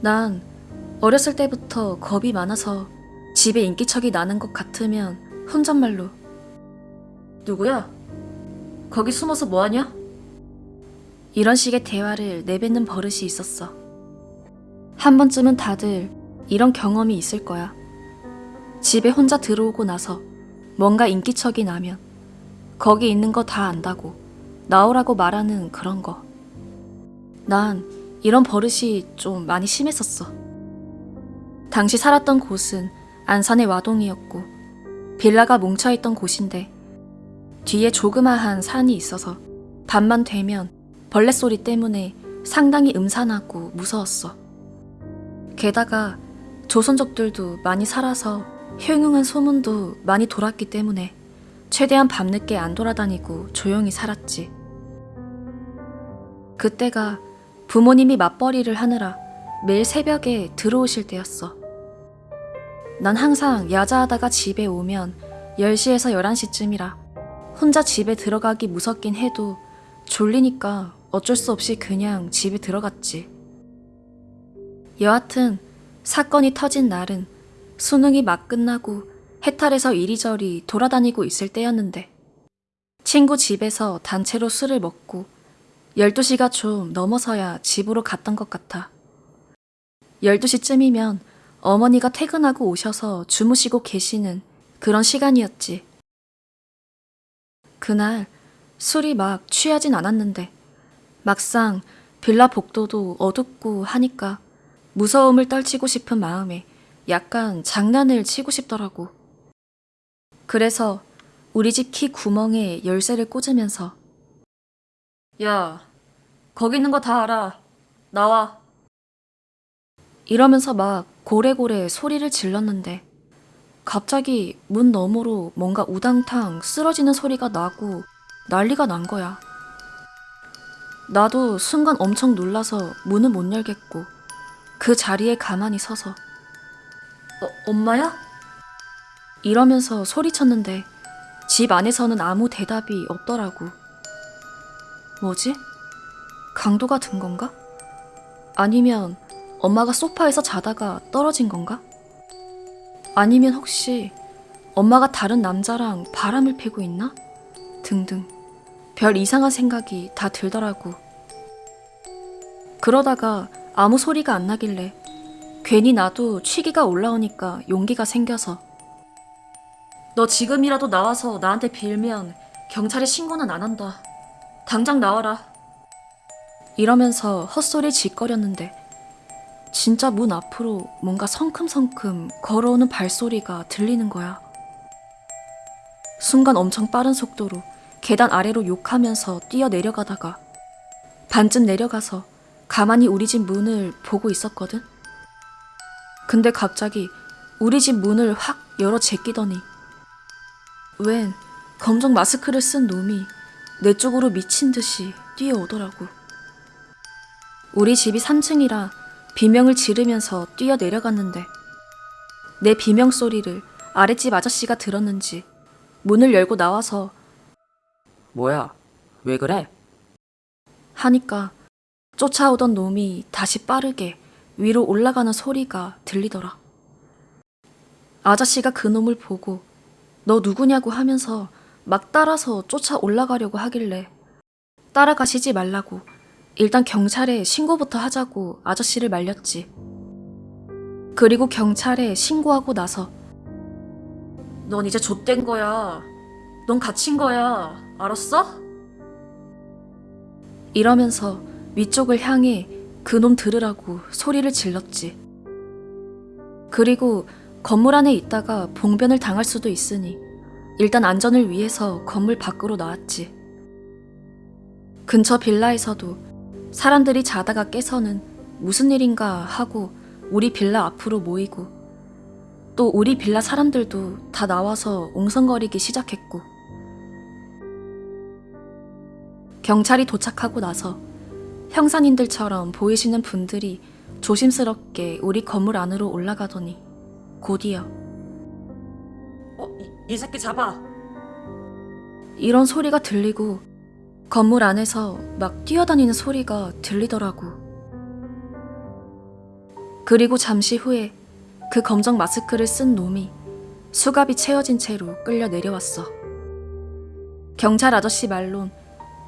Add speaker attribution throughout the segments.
Speaker 1: 난 어렸을 때부터 겁이 많아서 집에 인기척이 나는 것 같으면 혼잣말로 누구야? 거기 숨어서 뭐하냐? 이런 식의 대화를 내뱉는 버릇이 있었어. 한 번쯤은 다들 이런 경험이 있을 거야. 집에 혼자 들어오고 나서 뭔가 인기척이 나면 거기 있는 거 다 안다고 나오라고 말하는 그런 거. 난 이런 버릇이 좀 많이 심했었어. 당시 살았던 곳은 안산의 와동이었고 빌라가 뭉쳐있던 곳인데 뒤에 조그마한 산이 있어서 밤만 되면 벌레 소리 때문에 상당히 음산하고 무서웠어. 게다가 조선족들도 많이 살아서 흉흉한 소문도 많이 돌았기 때문에 최대한 밤늦게 안 돌아다니고 조용히 살았지. 그때가 부모님이 맞벌이를 하느라 매일 새벽에 들어오실 때였어. 난 항상 야자하다가 집에 오면 10시에서 11시쯤이라 혼자 집에 들어가기 무섭긴 해도 졸리니까 어쩔 수 없이 그냥 집에 들어갔지. 여하튼 사건이 터진 날은 수능이 막 끝나고 해탈해서 이리저리 돌아다니고 있을 때였는데 친구 집에서 단체로 술을 먹고 12시가 좀 넘어서야 집으로 갔던 것 같아. 12시쯤이면 어머니가 퇴근하고 오셔서 주무시고 계시는 그런 시간이었지. 그날 술이 막 취하진 않았는데 막상 빌라 복도도 어둡고 하니까 무서움을 떨치고 싶은 마음에 약간 장난을 치고 싶더라고. 그래서 우리 집 키 구멍에 열쇠를 꽂으면서 야, 거기 있는 거 다 알아. 나와. 이러면서 막 고래고래 소리를 질렀는데 갑자기 문 너머로 뭔가 우당탕 쓰러지는 소리가 나고 난리가 난 거야. 나도 순간 엄청 놀라서 문을 못 열겠고 그 자리에 가만히 서서 어, 엄마야? 이러면서 소리쳤는데 집 안에서는 아무 대답이 없더라고. 뭐지? 강도가 든 건가? 아니면 엄마가 소파에서 자다가 떨어진 건가? 아니면 혹시 엄마가 다른 남자랑 바람을 피고 있나? 등등. 별 이상한 생각이 다 들더라고. 그러다가 아무 소리가 안 나길래 괜히 나도 취기가 올라오니까 용기가 생겨서 너 지금이라도 나와서 나한테 빌면 경찰에 신고는 안 한다. 당장 나와라. 이러면서 헛소리 짓거렸는데 진짜 문 앞으로 뭔가 성큼성큼 걸어오는 발소리가 들리는 거야. 순간 엄청 빠른 속도로 계단 아래로 욕하면서 뛰어 내려가다가 반쯤 내려가서 가만히 우리 집 문을 보고 있었거든. 근데 갑자기 우리 집 문을 확 열어 제끼더니 웬 검정 마스크를 쓴 놈이 내 쪽으로 미친 듯이 뛰어오더라고. 우리 집이 3층이라 비명을 지르면서 뛰어 내려갔는데 내 비명 소리를 아랫집 아저씨가 들었는지 문을 열고 나와서
Speaker 2: 뭐야? 왜 그래?
Speaker 1: 하니까 쫓아오던 놈이 다시 빠르게 위로 올라가는 소리가 들리더라. 아저씨가 그 놈을 보고 너 누구냐고 하면서 막 따라서 쫓아 올라가려고 하길래 따라가시지 말라고 일단 경찰에 신고부터 하자고 아저씨를 말렸지. 그리고 경찰에 신고하고 나서 넌 이제 좆된 거야. 넌 갇힌 거야. 알았어? 이러면서 위쪽을 향해 그놈 들으라고 소리를 질렀지. 그리고 건물 안에 있다가 봉변을 당할 수도 있으니 일단 안전을 위해서 건물 밖으로 나왔지. 근처 빌라에서도 사람들이 자다가 깨서는 무슨 일인가 하고 우리 빌라 앞으로 모이고 또 우리 빌라 사람들도 다 나와서 옹성거리기 시작했고 경찰이 도착하고 나서 형사님들처럼 보이시는 분들이 조심스럽게 우리 건물 안으로 올라가더니 곧이어
Speaker 2: 어, 이, 이 새끼 잡아.
Speaker 1: 이런 소리가 들리고 건물 안에서 막 뛰어다니는 소리가 들리더라고. 그리고 잠시 후에 그 검정 마스크를 쓴 놈이 수갑이 채워진 채로 끌려 내려왔어. 경찰 아저씨 말론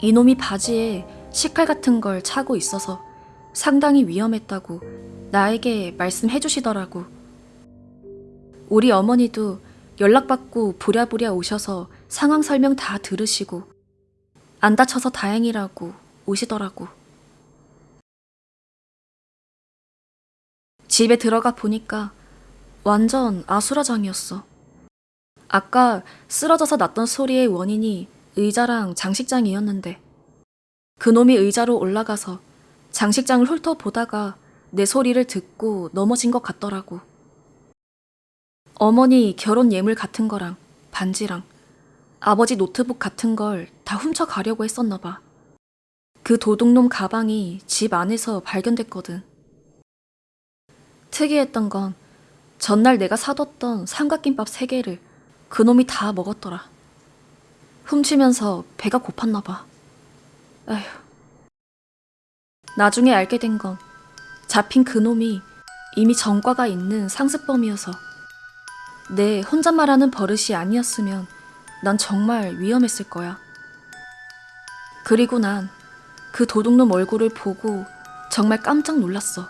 Speaker 1: 이놈이 바지에 식칼 같은 걸 차고 있어서 상당히 위험했다고 나에게 말씀해 주시더라고. 우리 어머니도 연락받고 부랴부랴 오셔서 상황 설명 다 들으시고 안 다쳐서 다행이라고 오시더라고. 집에 들어가 보니까 완전 아수라장이었어. 아까 쓰러져서 났던 소리의 원인이 의자랑 장식장이었는데 그놈이 의자로 올라가서 장식장을 훑어보다가 내 소리를 듣고 넘어진 것 같더라고. 어머니 결혼 예물 같은 거랑 반지랑 아버지 노트북 같은 걸 다 훔쳐가려고 했었나 봐. 그 도둑놈 가방이 집 안에서 발견됐거든. 특이했던 건 전날 내가 사뒀던 삼각김밥 세 개를 그놈이 다 먹었더라. 훔치면서 배가 고팠나 봐. 아휴. 나중에 알게 된 건 잡힌 그놈이 이미 전과가 있는 상습범이어서 내 혼잣말하는 버릇이 아니었으면 난 정말 위험했을 거야. 그리고 난 그 도둑놈 얼굴을 보고 정말 깜짝 놀랐어.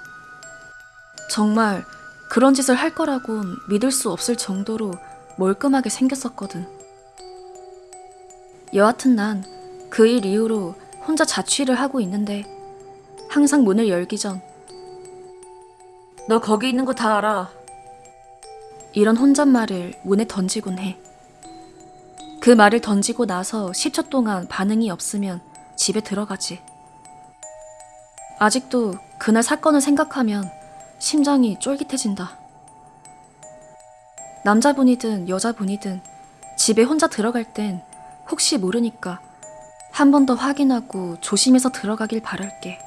Speaker 1: 정말 그런 짓을 할 거라곤 믿을 수 없을 정도로 멀끔하게 생겼었거든. 여하튼 난 그 일 이후로 혼자 자취를 하고 있는데 항상 문을 열기 전
Speaker 2: 너 거기 있는 거 다 알아.
Speaker 1: 이런 혼잣말을 문에 던지곤 해. 그 말을 던지고 나서 10초 동안 반응이 없으면 집에 들어가지. 아직도 그날 사건을 생각하면 심장이 쫄깃해진다. 남자분이든 여자분이든 집에 혼자 들어갈 땐 혹시 모르니까 한 번 더 확인하고 조심해서 들어가길 바랄게.